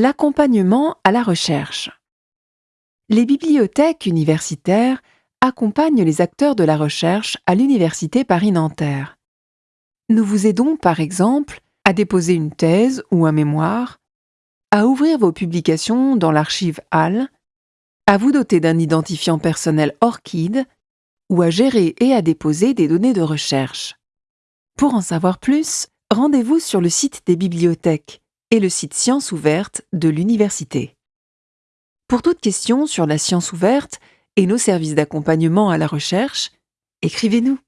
L'accompagnement à la recherche. Les bibliothèques universitaires accompagnent les acteurs de la recherche à l'Université Paris-Nanterre. Nous vous aidons par exemple à déposer une thèse ou un mémoire, à ouvrir vos publications dans l'archive HAL, à vous doter d'un identifiant personnel ORCID ou à gérer et à déposer des données de recherche. Pour en savoir plus, rendez-vous sur le site des bibliothèques et le site Sciences ouvertes de l'université. Pour toute question sur la science ouverte et nos services d'accompagnement à la recherche, écrivez-nous.